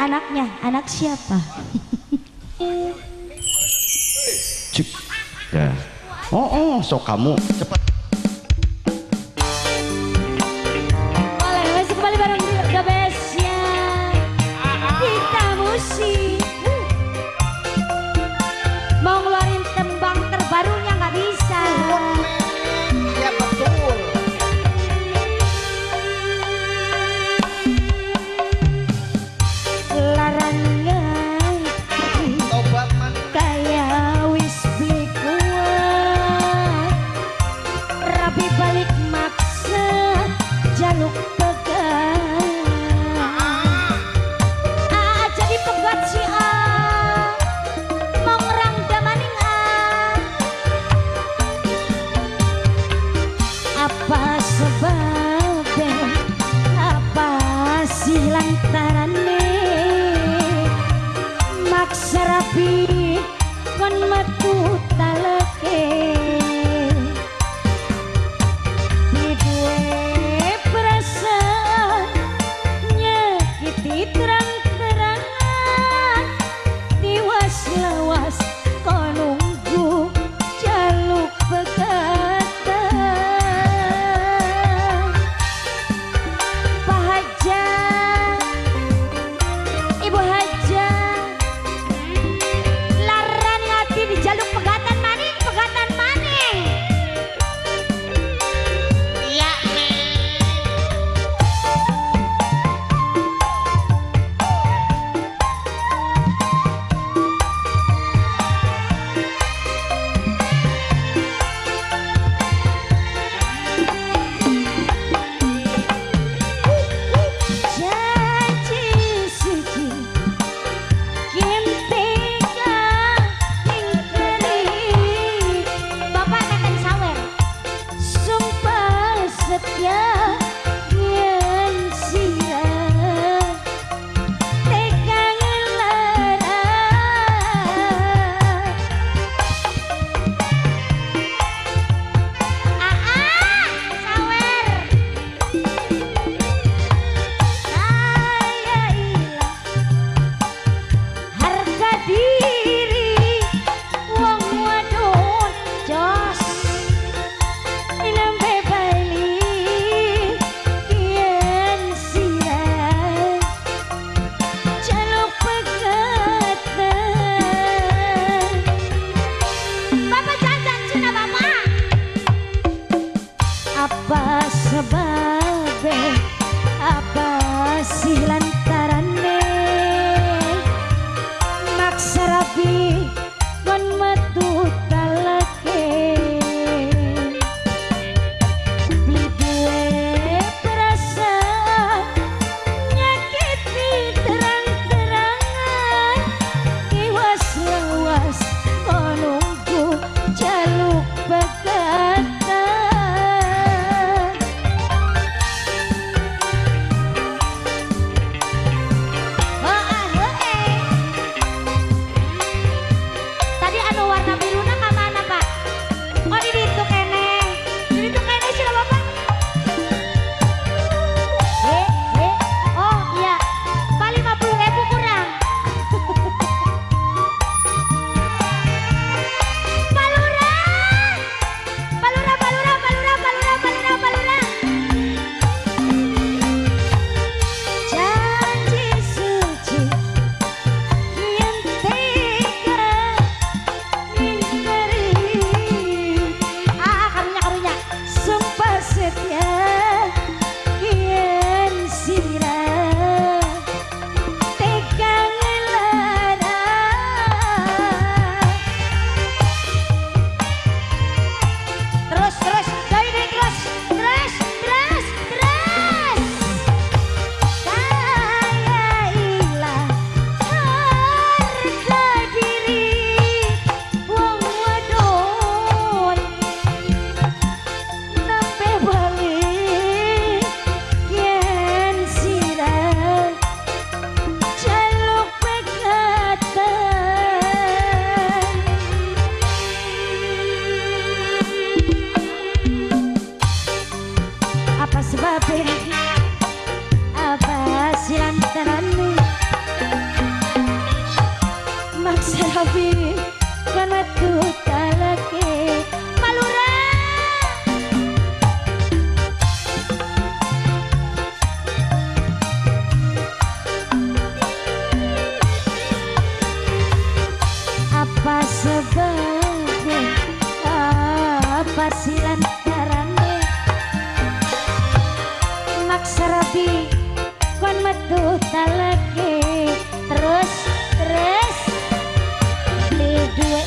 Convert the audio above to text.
anaknya anak siapa Cuk. Ya. oh oh sok kamu cepat carane maksrapi kon metu taleke be apa sebabnya apa silan karane maksarabi kon metu talake terus terus di duwe